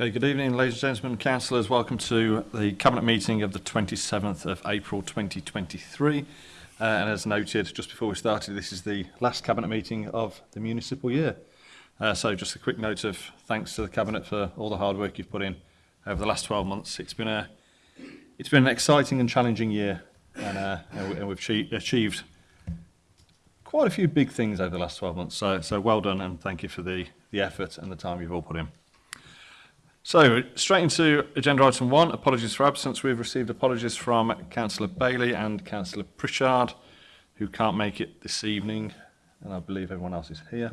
Okay, good evening, ladies and gentlemen, councillors. Welcome to the Cabinet meeting of the 27th of April 2023. Uh, and as noted just before we started, this is the last Cabinet meeting of the municipal year. Uh, so just a quick note of thanks to the Cabinet for all the hard work you've put in over the last 12 months. It's been, a, it's been an exciting and challenging year and, uh, and, we, and we've achieved, achieved quite a few big things over the last 12 months. So, so well done and thank you for the, the effort and the time you've all put in. So, straight into agenda item one, apologies for absence. We've received apologies from Councillor Bailey and Councillor Pritchard, who can't make it this evening, and I believe everyone else is here.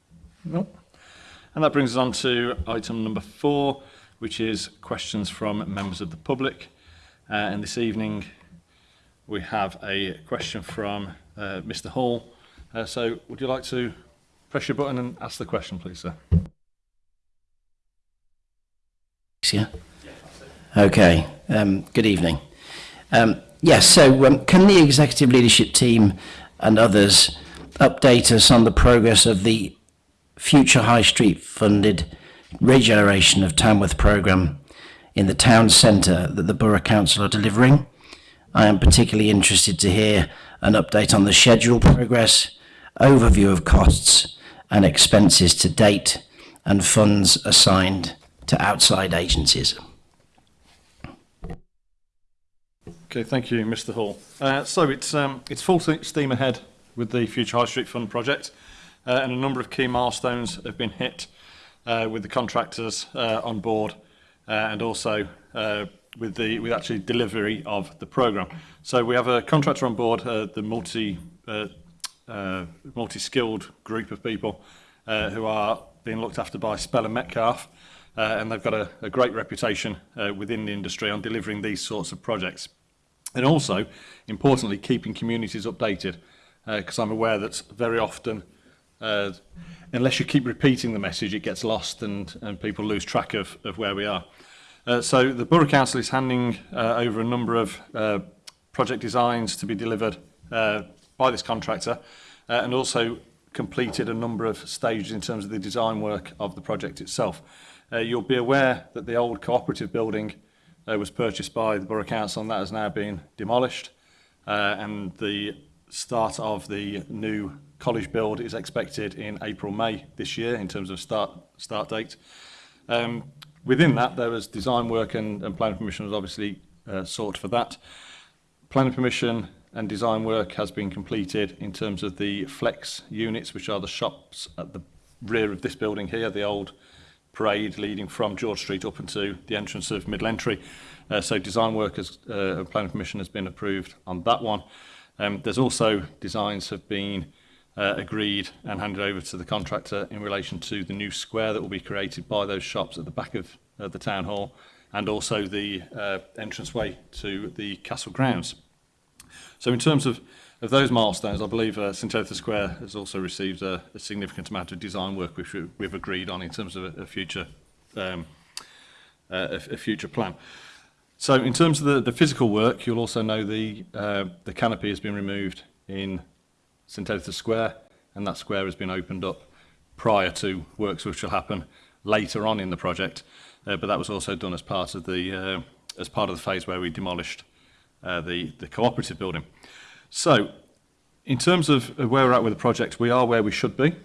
No. And that brings us on to item number four, which is questions from members of the public. Uh, and this evening we have a question from uh, Mr Hall. Uh, so would you like to press your button and ask the question, please, sir? Yeah. Okay. Um, good evening. Um, yes, so um, can the executive leadership team and others update us on the progress of the future High Street funded regeneration of Tamworth programme in the town centre that the Borough Council are delivering? I am particularly interested to hear an update on the schedule progress, overview of costs and expenses to date, and funds assigned to outside agencies. Okay, thank you, Mr. Hall. Uh, so it's um, it's full steam ahead with the Future High Street Fund project, uh, and a number of key milestones have been hit uh, with the contractors uh, on board, uh, and also uh, with the with actually delivery of the program. So we have a contractor on board, uh, the multi uh, uh, multi-skilled group of people uh, who are being looked after by Speller Metcalf, uh, and they've got a, a great reputation uh, within the industry on delivering these sorts of projects. And also, importantly, keeping communities updated, because uh, I'm aware that very often, uh, unless you keep repeating the message, it gets lost and, and people lose track of, of where we are. Uh, so the Borough Council is handing uh, over a number of uh, project designs to be delivered uh, by this contractor uh, and also completed a number of stages in terms of the design work of the project itself. Uh, you'll be aware that the old cooperative building uh, was purchased by the Borough Council and that has now been demolished. Uh, and the start of the new college build is expected in April, May this year in terms of start, start date. Um, within that, there was design work and, and planning permission was obviously uh, sought for that. Planning permission and design work has been completed in terms of the flex units, which are the shops at the rear of this building here, the old parade leading from George Street up into the entrance of Middle Entry. Uh, so design work has, uh, planning permission has been approved on that one. Um, there's also designs have been uh, agreed and handed over to the contractor in relation to the new square that will be created by those shops at the back of uh, the town hall and also the uh, entranceway to the castle grounds. Mm. So in terms of, of those milestones, I believe uh, St Arthur Square has also received a, a significant amount of design work which we, we've agreed on in terms of a, a future um, uh, a, a future plan. So in terms of the, the physical work, you'll also know the, uh, the canopy has been removed in St Arthur Square and that square has been opened up prior to works which will happen later on in the project. Uh, but that was also done as part of the uh, as part of the phase where we demolished uh, the, the cooperative building. So in terms of where we're at with the project, we are where we should be.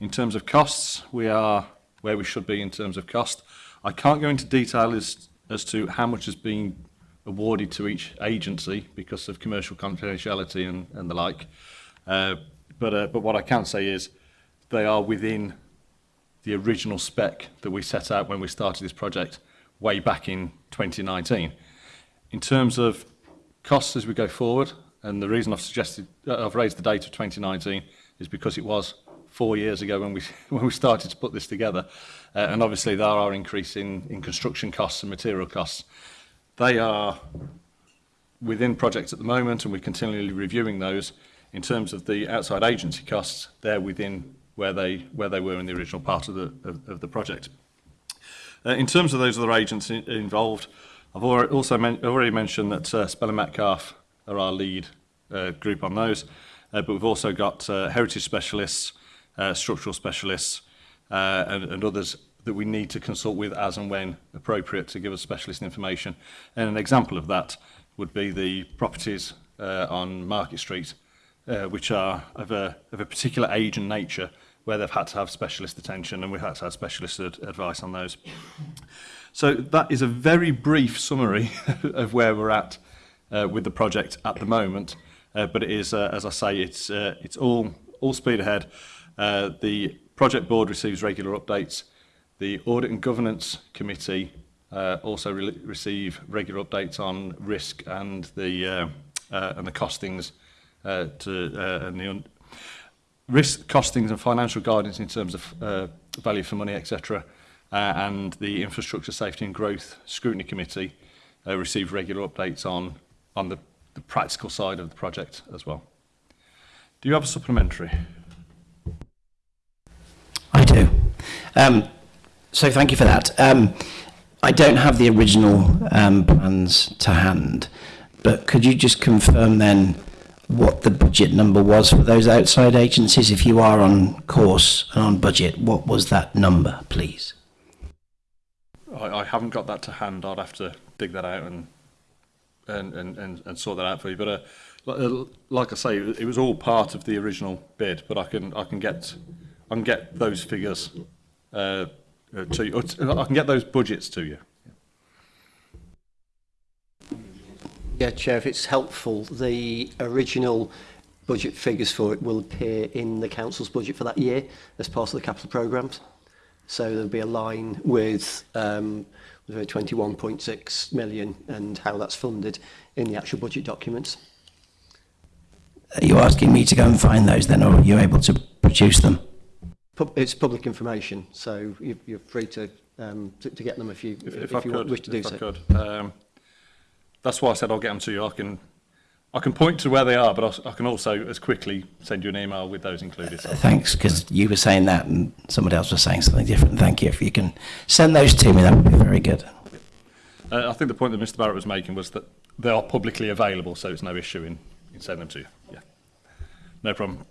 In terms of costs, we are where we should be in terms of cost. I can't go into detail as, as to how much has been awarded to each agency because of commercial confidentiality and, and the like. Uh, but, uh, but what I can say is they are within the original spec that we set out when we started this project way back in 2019. In terms of Costs as we go forward, and the reason I've suggested uh, I've raised the date of 2019 is because it was four years ago when we when we started to put this together, uh, and obviously there are increase in, in construction costs and material costs. They are within projects at the moment, and we're continually reviewing those. In terms of the outside agency costs, they're within where they where they were in the original part of the of, of the project. Uh, in terms of those other agents in, involved, I've also men I've already mentioned that uh, and Metcalf are our lead uh, group on those, uh, but we've also got uh, heritage specialists, uh, structural specialists, uh, and, and others that we need to consult with as and when appropriate to give us specialist information. And an example of that would be the properties uh, on Market Street, uh, which are of a, of a particular age and nature where they've had to have specialist attention and we've had to have specialist ad advice on those. So that is a very brief summary of where we're at uh, with the project at the moment. Uh, but it is, uh, as I say, it's, uh, it's all, all speed ahead. Uh, the project board receives regular updates. The audit and governance committee uh, also re receive regular updates on risk and the, uh, uh, and the costings uh, to, uh, and the risk costings and financial guidance in terms of uh, value for money, etc uh, and the Infrastructure Safety and Growth Scrutiny Committee uh, receive regular updates on, on the, the practical side of the project as well. Do you have a supplementary? I do. Um, so thank you for that. Um, I don't have the original um, plans to hand, but could you just confirm then what the budget number was for those outside agencies? If you are on course and on budget, what was that number, please? I, I haven't got that to hand. I'd have to dig that out and and and and, and sort that out for you. But uh, like, uh, I say, it was all part of the original bid. But I can I can get I can get those figures uh, uh to you. Uh, I can get those budgets to you. Yeah, Chair, if it's helpful, the original budget figures for it will appear in the Council's budget for that year as part of the capital programmes. So there'll be a line with um, 21.6 million and how that's funded in the actual budget documents. Are you asking me to go and find those then, or are you able to produce them? It's public information, so you're free to um, to, get them if you if, if, if, you could, wish to do so. could. Um, that's why I said I'll get them to you. I can I can point to where they are, but I'll, I can also as quickly send you an email with those included. So uh, Thanks, because you were saying that and somebody else was saying something different. Thank you. If you can send those to me, that would be very good. Uh, I think the point that Mr Barrett was making was that they are publicly available, so it's no issue in, in sending them to you. Yeah. No problem.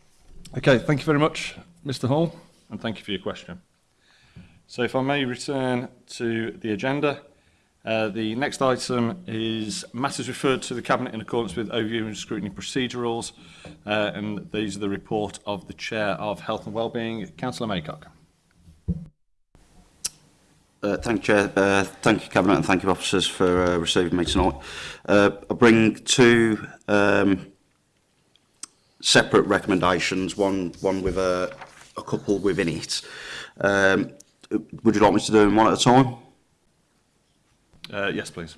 Okay, thank you very much, Mr Hall, and thank you for your question. So if I may return to the agenda. Uh, the next item is matters referred to the Cabinet in accordance with overview and scrutiny procedurals, uh, and these are the report of the Chair of Health and Wellbeing, Councillor Maycock. Uh, thank you, Chair. Uh, thank you, Cabinet, and thank you, officers, for uh, receiving me tonight. Uh, I bring two um, separate recommendations, one one with a, a couple within it. Um, would you like me to do them one at a time? Uh, yes, please.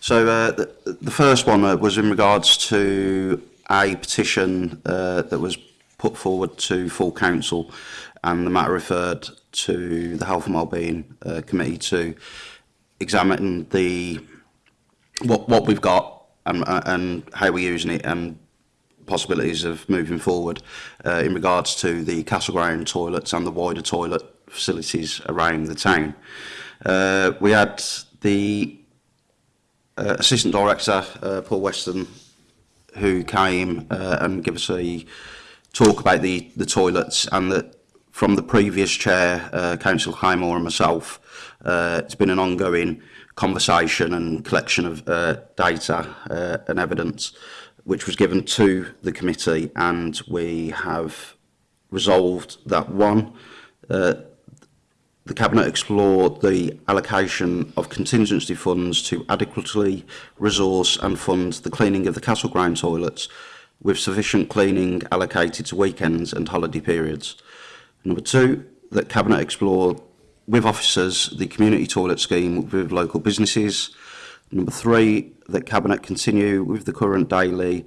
So uh, the, the first one uh, was in regards to a petition uh, that was put forward to full council and the matter referred to the Health and Wellbeing uh, Committee to examine the what what we've got and, uh, and how we're using it and possibilities of moving forward uh, in regards to the castle ground toilets and the wider toilet facilities around the town. Uh, we had the uh, assistant director, uh, Paul Weston, who came uh, and gave us a talk about the, the toilets and that from the previous chair, uh, Council Highmore and myself, uh, it's been an ongoing conversation and collection of uh, data uh, and evidence which was given to the committee and we have resolved that one, uh, the Cabinet explored the allocation of contingency funds to adequately resource and fund the cleaning of the castle ground toilets with sufficient cleaning allocated to weekends and holiday periods. Number two, that Cabinet explored with officers the community toilet scheme with local businesses. Number three, that Cabinet continue with the current daily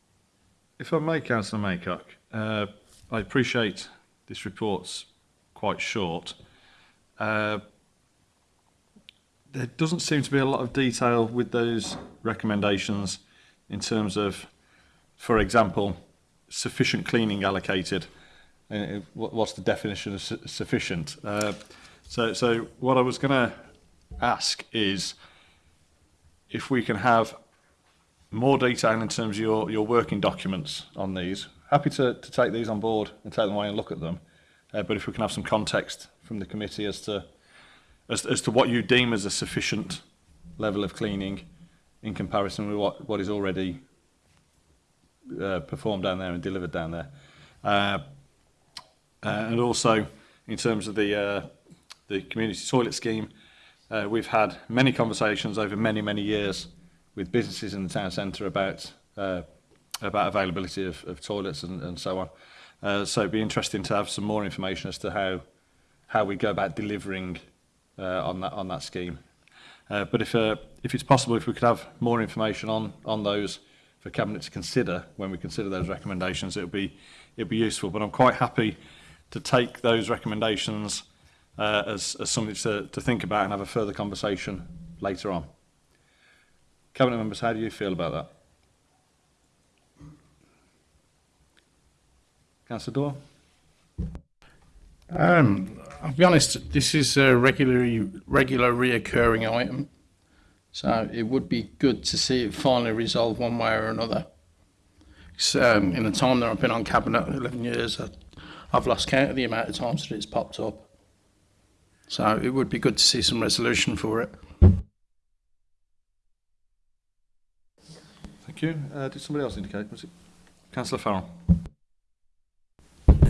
if I may, Councillor Maycock, uh, I appreciate this report's quite short. Uh, there doesn't seem to be a lot of detail with those recommendations in terms of, for example, sufficient cleaning allocated. Uh, what's the definition of sufficient? Uh, so, so what I was going to ask is if we can have more detail in terms of your, your working documents on these. Happy to, to take these on board and take them away and look at them. Uh, but if we can have some context from the committee as to as, as to what you deem as a sufficient level of cleaning in comparison with what, what is already uh, performed down there and delivered down there. Uh, uh and also, in terms of the, uh, the community toilet scheme, uh, we've had many conversations over many, many years with businesses in the town centre about uh, about availability of, of toilets and, and so on. Uh, so it'd be interesting to have some more information as to how how we go about delivering Uh, on that on that scheme. Uh, but if uh, if it's possible, if we could have more information on on those for cabinet to consider when we consider those recommendations, it would be it would be useful. But I'm quite happy to take those recommendations as, as something to, to think about and have a further conversation later on. Cabinet members, how do you feel about that? Councillor Dorr? Um, I'll be honest, this is a regularly regular reoccurring item. So it would be good to see it finally resolved one way or another. Um, in the time that I've been on cabinet, 11 years, I, I've lost count of the amount of times that it's popped up. So it would be good to see some resolution for it. Thank you. Uh, did somebody else indicate? Was it Councillor Farrell?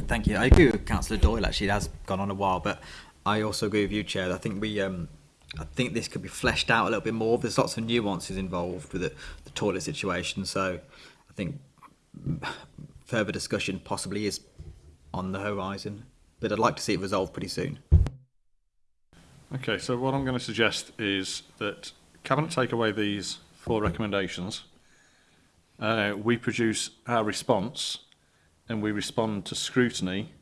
Thank you. I agree with Councillor Doyle. Actually, it has gone on a while, but I also agree with you, Chair. I think we, um, I think this could be fleshed out a little bit more. There's lots of nuances involved with the, the toilet situation, so I think further discussion possibly is on the horizon. But I'd like to see it resolved pretty soon. Okay, so what I'm going to suggest is that Cabinet take away these four recommendations. Uh, we produce our response and we respond to scrutiny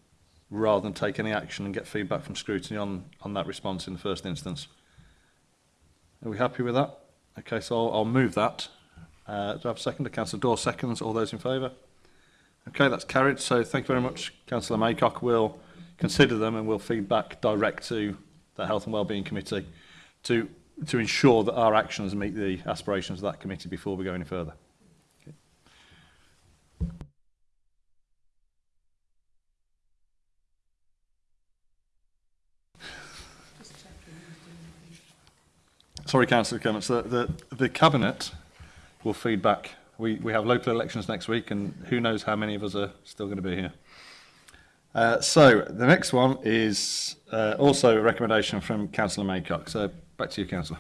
rather than take any action and get feedback from scrutiny on, on that response in the first instance. Are we happy with that? Okay, so I'll, I'll move that. Uh, do I have a second? Councillor Dawes seconds. All those in favour? Okay, that's carried. So thank you very much. Councillor Maycock We'll consider them and we'll feedback direct to the Health and Wellbeing Committee to, to ensure that our actions meet the aspirations of that committee before we go any further. sorry, Councillor Clements, the, the, the Cabinet will feed back. We, we have local elections next week and who knows how many of us are still going to be here. Uh, so the next one is uh, also a recommendation from Councillor Maycock. So back to you, Councillor.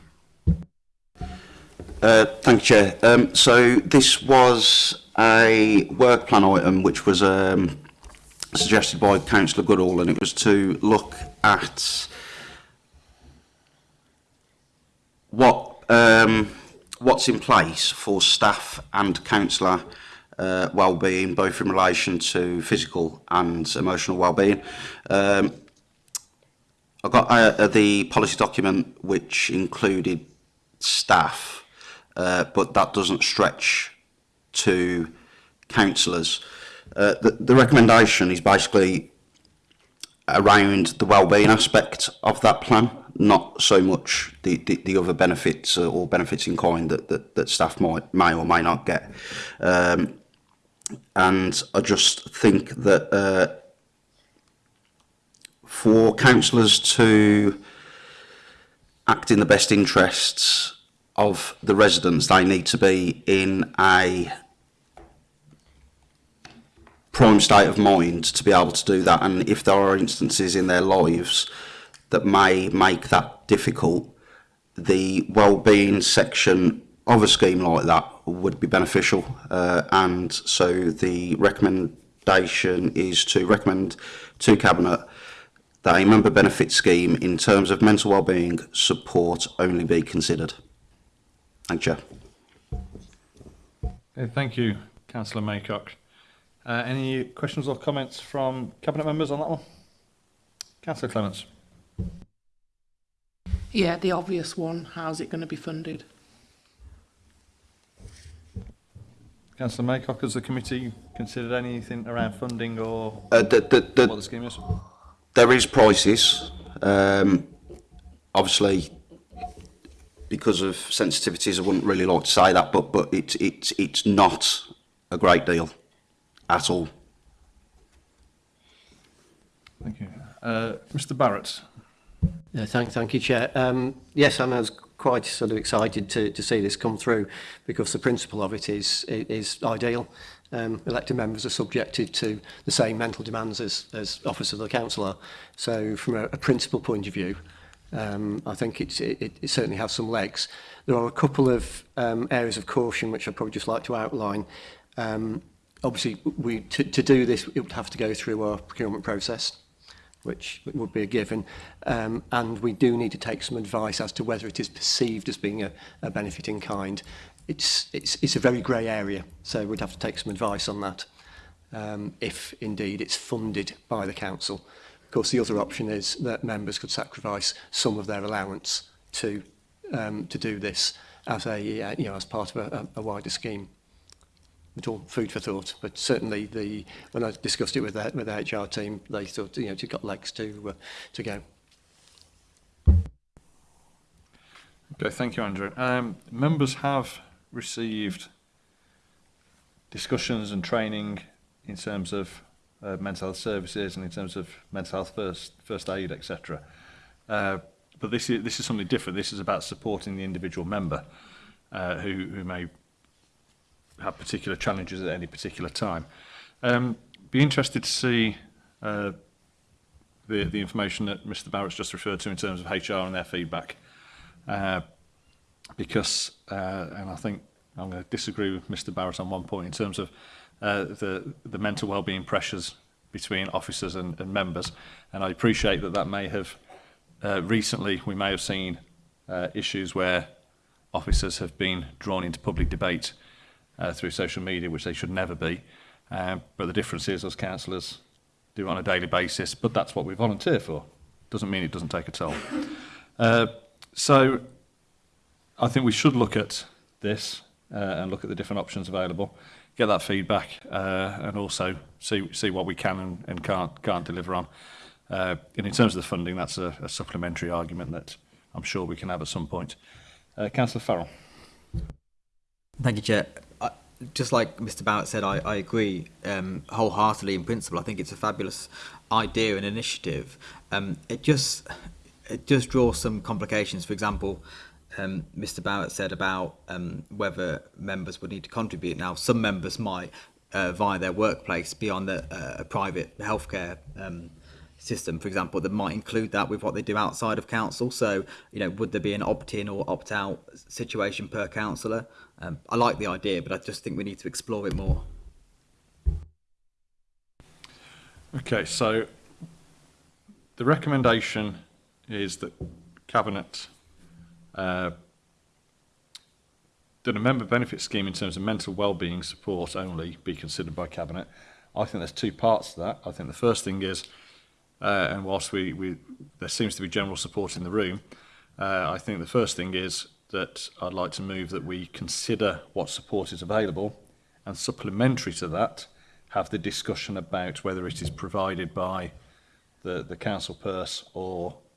Uh, thank you, Chair. Um, so this was a work plan item which was um, suggested by Councillor Goodall and it was to look at what um, what's in place for staff and councillor uh, well-being, both in relation to physical and emotional well-being. Um, I got uh, uh, the policy document which included staff, uh, but that doesn't stretch to councillors. Uh, the, the recommendation is basically around the well-being aspect of that plan, not so much the, the, the other benefits uh, or benefits in coin that, that, that staff might, may or may not get. Um, and I just think that uh, for councillors to act in the best interests of the residents, they need to be in a prime state of mind to be able to do that. And if there are instances in their lives that may make that difficult, the well-being section of a scheme like that would be beneficial. Uh, and so the recommendation is to recommend to Cabinet that a member benefit scheme in terms of mental well-being support only be considered. Thank you. thank you, Councillor Maycock. Uh, any questions or comments from Cabinet members on that one? Councillor Clements. Yeah, the obvious one. How's it going to be funded? Councillor Maycock, has the committee considered anything around funding or uh, the, the, the, what the scheme is? There is prices. Um, obviously, because of sensitivities, I wouldn't really like to say that, but but it's it's it's not a great deal at all. Thank you. Uh, Mr Barrett. Yeah, thank, thank you, Chair. Um, yes, I as quite sort of excited to, to see this come through because the principle of it is, is ideal. Um, elected members are subjected to the same mental demands as, as officers of the council are. So from a, a principal point of view, um, I think it's, it, it certainly has some legs. There are a couple of um, areas of caution which I'd probably just like to outline. Um, obviously, we to, to do this, it would have to go through our procurement process, which would be a given. Um, and we do need to take some advice as to whether it is perceived as being a, a benefit in kind. It's, it's, it's a very grey area, so we'd have to take some advice on that um, if indeed it's funded by the council. Of course, the other option is that members could sacrifice some of their allowance to um, to do this as a uh, you know as part of a, a wider scheme it's all food for thought. But certainly, the when I discussed it with the, with the HR team, they thought you know you've got legs to uh, to go. Okay, thank you, Andrew. Um, members have received discussions and training in terms of uh, mental health services and in terms of mental health first first aid, etc. Uh, but this is this is something different. This is about supporting the individual member uh, who who may had particular challenges at any particular time. Um, be interested to see uh, the, the information that Mr Barrett's just referred to in terms of HR and their feedback. Uh, because, uh, and I think I'm going to disagree with Mr Barrett on one point in terms of uh, the, the mental well-being pressures between officers and, and members. And I appreciate that that may have, uh, recently we may have seen uh, issues where officers have been drawn into public debate uh, through social media, which they should never be. Uh, but the difference is, as councillors, do it on a daily basis, but that's what we volunteer for. Doesn't mean it doesn't take a toll. Uh, so I think we should look at this uh, and look at the different options available, get that feedback, uh, and also see see what we can and, and can't can't deliver on. Uh, and in terms of the funding, that's a, a supplementary argument that I'm sure we can have at some point. Uh, Councillor Farrell. Thank you, Chair. I, just like Mr. Barrett said, I, I agree um, wholeheartedly in principle. I think it's a fabulous idea and initiative. Um, it just it just draws some complications. For example, um, Mr. Barrett said about um, whether members would need to contribute. Now, some members might, uh, via their workplace, be on the uh, private healthcare um, system, for example, that might include that with what they do outside of council. So, you know, would there be an opt-in or opt-out situation per councillor? Um, I like the idea, but I just think we need to explore it more. Okay, so the recommendation is that Cabinet uh, that a member benefit scheme in terms of mental well-being support only be considered by Cabinet. I think there's two parts to that. I think the first thing is, uh, and whilst we, we there seems to be general support in the room, uh, I think the first thing is that I'd like to move that we consider what support is available and supplementary to that have the discussion about whether it is provided by the, the council purse or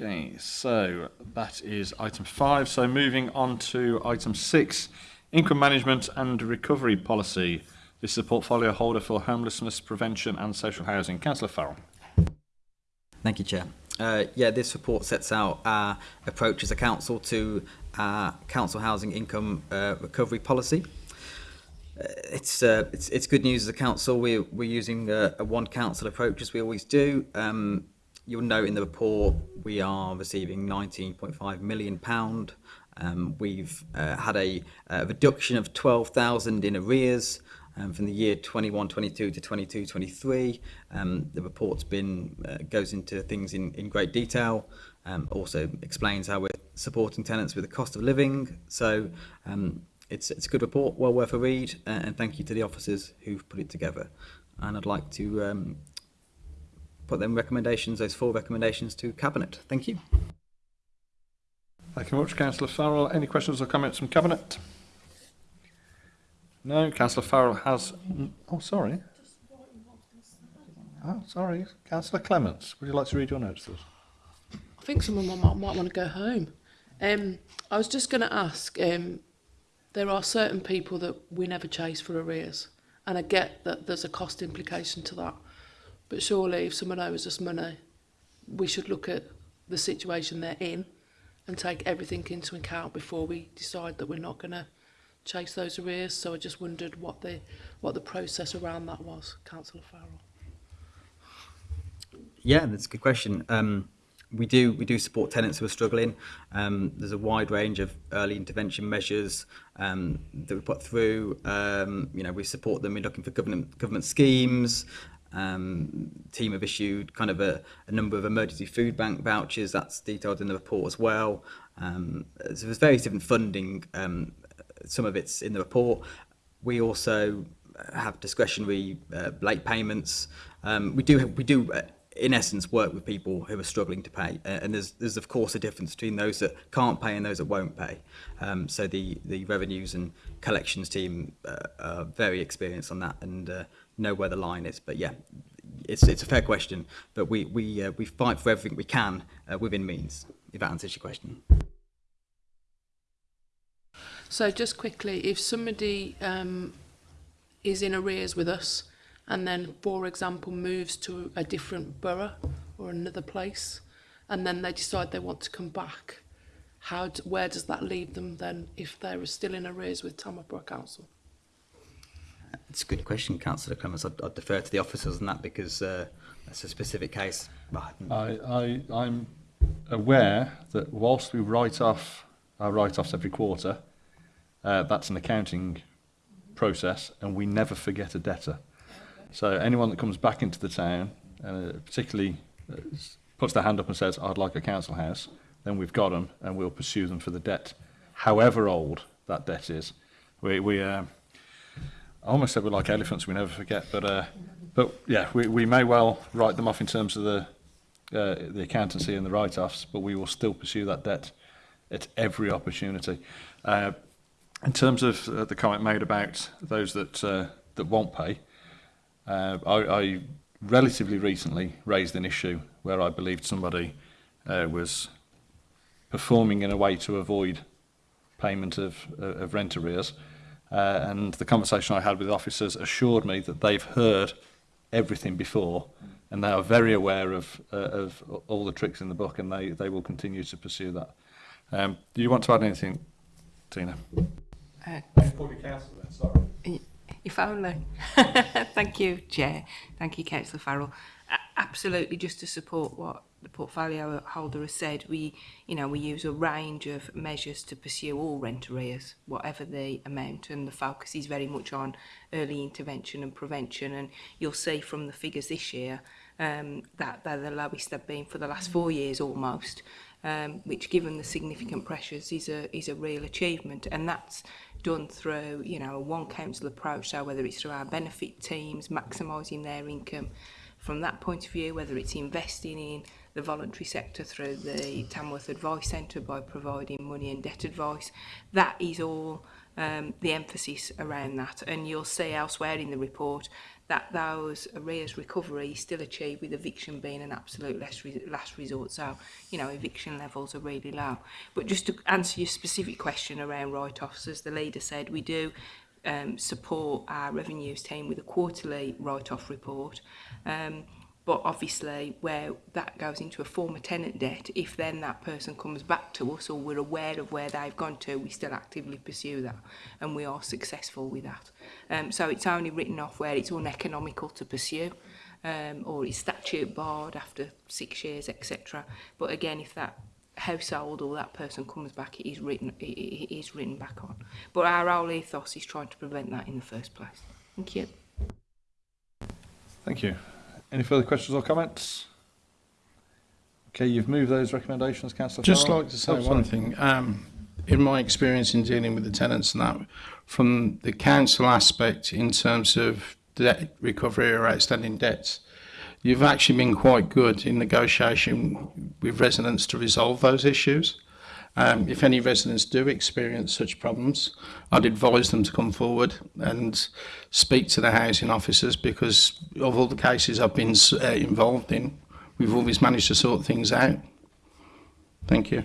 okay, so that is item five. So moving on to item six, income management and recovery policy. This is a portfolio holder for homelessness prevention and social housing. Councillor Farrell. Thank you, Chair. Uh, yeah, this report sets out our approach as a council to our council housing income uh, recovery policy. Uh, it's, uh, it's it's good news as a council. We're, we're using a, a one council approach as we always do. Um, you'll note in the report we are receiving 19.5 million pound. Um, we've uh, had a, a, reduction of 12,000 in arrears um, from the year 21-22 to 22-23. Um, the report's been uh, goes into things in, in great detail. Um, also explains how we're supporting tenants with the cost of living. So um, it's, it's a good report, well worth a read, uh, and thank you to the officers who've put it together. And I'd like to um, put them recommendations, those four recommendations to Cabinet. Thank you. Thank you very much, Councillor Farrell. Any questions or comments from Cabinet? No, Councillor Farrell has... Oh, sorry. Oh, sorry. Councillor Clements, would you like to read your notes? Please? think some of my might, might want to go home. Um, I was just going to ask, um, there are certain people that we never chase for arrears. And I get that there's a cost implication to that. But surely if someone owes us money, we should look at the situation they're in and take everything into account before we decide that we're not going to chase those arrears. So I just wondered what the, what the process around that was, Councillor Farrell. Yeah, that's a good question. Um, we do we do support tenants who are struggling. Um, there's a wide range of early intervention measures um, that we put through. Um, you know, we support them. in looking for government government schemes. Um, team have issued kind of a, a number of emergency food bank vouchers. That's detailed in the report as well. Um, so there's various different funding. Um, some of it's in the report. We also have discretionary uh, late payments. Um, we do have, we do uh, in essence, work with people who are struggling to pay. Uh, and there's, there's of course a difference between those that can't pay and those that won't pay. Um, so the, the revenues and collections team uh, are very experienced on that and uh, know where the line is. But yeah, it's, it's a fair question, but we, we, uh, we fight for everything we can uh, within means, if that answers your question. So just quickly, if somebody um, is in arrears with us, and then, for example, moves to a different borough or another place, and then they decide they want to come back, how do, where does that leave them then if they're still in arrears with Tamworth Council? It's a good question, Councillor Clements. I'd, I'd, defer to the officers on that because uh, that's a specific case. I, I, am aware that whilst we write off our uh, write-offs every quarter, uh, that's an accounting process and we never forget a debtor. So anyone that comes back into the town, and uh, particularly uh, puts their hand up and says, I'd like a council house, then we've got them and we'll pursue them for the debt, however old that debt is. We, we uh, I almost said we're like elephants, we never forget, but uh, but yeah, we, we may well write them off in terms of the uh, the accountancy and the write-offs, but we will still pursue that debt at every opportunity. Uh, in terms of uh, the comment made about those that uh, that won't pay, uh, I, I relatively recently raised an issue where I believed somebody uh, was performing in a way to avoid payment of, uh, of rent arrears. Uh, and the conversation I had with officers assured me that they've heard everything before and they are very aware of, uh, of all the tricks in the book and they, they will continue to pursue that. Um, do you want to add anything, Tina? Uh, If only. Thank you, Chair. Thank you, Councillor Farrell. absolutely, just to support what the portfolio holder has said, we, you know, we use a range of measures to pursue all rent arrears, whatever the amount, and the focus is very much on early intervention and prevention. And you'll see from the figures this year um, that they're the lowest they've been for the last four years almost, um, which, given the significant pressures, is a is a real achievement, and that's done through, you know, a one council approach, so whether it's through our benefit teams, maximizing their income from that point of view, whether it's investing in the voluntary sector through the Tamworth Advice Centre by providing money and debt advice, that is all um, the emphasis around that. And you'll see elsewhere in the report that those arrears recovery still achieved with eviction being an absolute last, re last resort. So, you know, eviction levels are really low. But just to answer your specific question around write-offs, as the leader said, we do um, support our revenues team with a quarterly write-off report. Um, But obviously, where that goes into a former tenant debt, if then that person comes back to us or we're aware of where they've gone to, we still actively pursue that and we are successful with that. Um, so it's only written off where it's uneconomical to pursue um, or it's statute barred after six years, etc. But again, if that household or that person comes back, it is written, it, is written back on. But our whole ethos is trying to prevent that in the first place. Thank you. Thank you. Any further questions or comments? Okay, you've moved those recommendations, Councillor. Just Farrell. like to say oh, one thing. Um, in my experience in dealing with the tenants and that, from the council aspect in terms of debt recovery or outstanding debts, you've actually been quite good in negotiation with residents to resolve those issues. Um, if any residents do experience such problems, I'd advise them to come forward and speak to the housing officers because of all the cases I've been uh, involved in, we've always managed to sort things out. Thank you.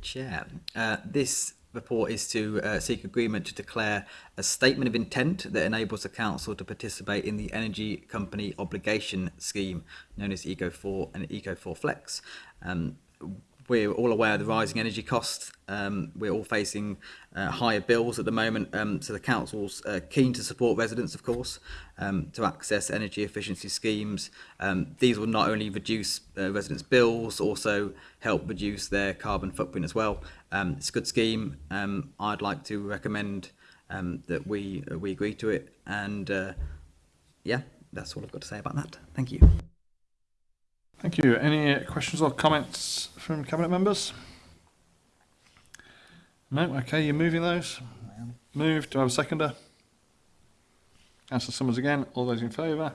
Chair. Uh, this report is to uh, seek agreement to declare a statement of intent that enables the council to participate in the energy company obligation scheme known as eco4 and eco4 flex um, we're all aware of the rising energy costs. Um, we're all facing uh, higher bills at the moment, um, so the council's uh, keen to support residents, of course, um, to access energy efficiency schemes. Um, these will not only reduce uh, residents' bills, also help reduce their carbon footprint as well. Um, it's a good scheme. Um, I'd like to recommend that we uh, we agree to it, and uh, yeah, that's all I've got to say about that. Thank you. Thank you. Any questions or comments from cabinet members? No? Okay, you're moving those? Moved. Do I have a seconder? Councillor Summers again. All those in favour?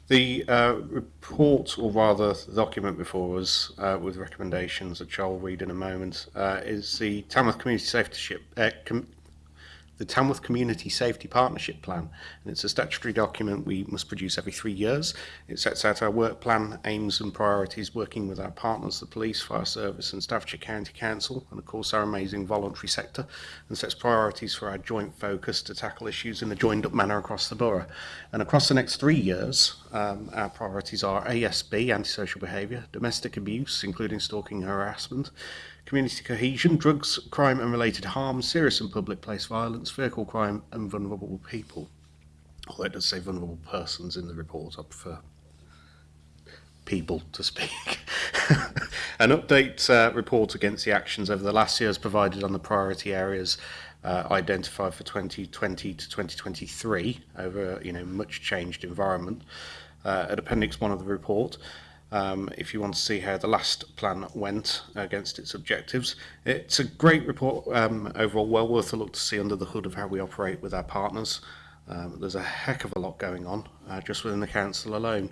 the uh, report, or rather the document before us, uh, with recommendations that Joel will read in a moment, uh, is the Tamworth Community Safety Ship, uh, Com the Tamworth Community Safety Partnership Plan, and it's a statutory document we must produce every three years. It sets out our work plan, aims and priorities, working with our partners, the police, fire service and Staffordshire County Council, and of course our amazing voluntary sector, and sets priorities for our joint focus to tackle issues in a joined-up manner across the borough. And across the next three years, um, our priorities are ASB, antisocial behaviour, domestic abuse, including stalking and harassment, community cohesion, drugs, crime and related harm, serious and public place violence, vehicle crime and vulnerable people. Although it does say vulnerable persons in the report, I prefer people to speak. An update uh, report against the actions over the last year is provided on the priority areas uh, identified for 2020 to 2023 over you know much changed environment uh, at appendix 1 of the report um, if you want to see how the last plan went against its objectives. It's a great report um, overall, well worth a look to see under the hood of how we operate with our partners. Um, there's a heck of a lot going on uh, just within the council alone.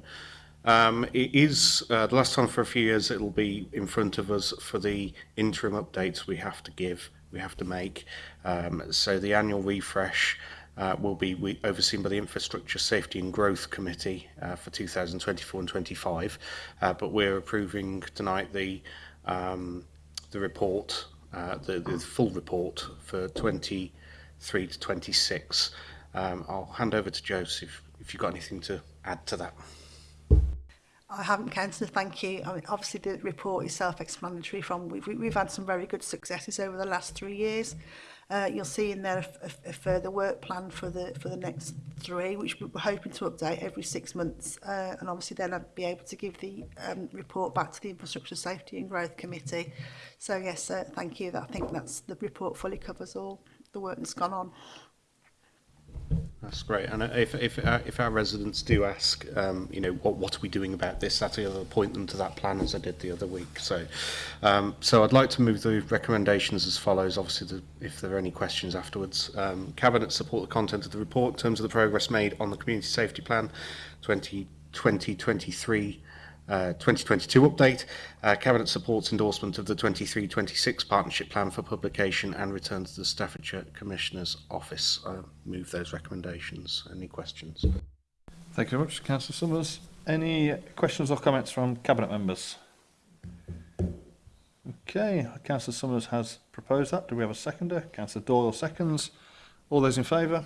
Um, it is, uh, the last time for a few years, it'll be in front of us for the interim updates we have to give, we have to make. Um, so the annual refresh, uh, will be we, overseen by the Infrastructure Safety and Growth Committee uh, for 2024 and 25. Uh, but we're approving tonight the um, the report, uh, the, the full report for 23 to 26. Um, I'll hand over to Joseph if you've got anything to add to that. I haven't, Councillor, thank you. I mean, obviously the report is self-explanatory from, we've, we've had some very good successes over the last three years. Mm. Uh, you'll see in there a, a, a further work plan for the for the next three, which we're hoping to update every six months. Uh, and obviously then I'd be able to give the um, report back to the Infrastructure Safety and Growth Committee. So yes, uh, thank you. I think that's the report fully covers all the work that's gone on. That's great. And uh, if if uh, if our residents do ask, um, you know, what what are we doing about this, that's the other, point them to that plan as I did the other week. So, um, so I'd like to move the recommendations as follows. Obviously, the, if there are any questions afterwards, um, cabinet support the content of the report in terms of the progress made on the community safety plan, 2020-23 uh, 2022 update, uh, Cabinet supports endorsement of the 23-26 Partnership Plan for publication and return to the Staffordshire Commissioner's Office. I move those recommendations. Any questions? Thank you very much, Councillor Summers. Any questions or comments from Cabinet members? Okay, Councillor Summers has proposed that. Do we have a seconder? Councillor Doyle seconds. All those in favour?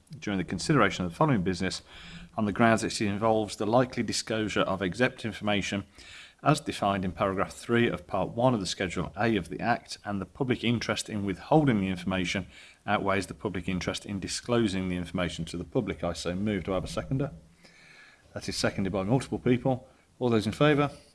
during the consideration of the following business on the grounds that it involves the likely disclosure of exempt information as defined in paragraph 3 of Part 1 of the Schedule A of the Act, and the public interest in withholding the information outweighs the public interest in disclosing the information to the public. I so move. Do I have a seconder? That is seconded by multiple people. All those in favour?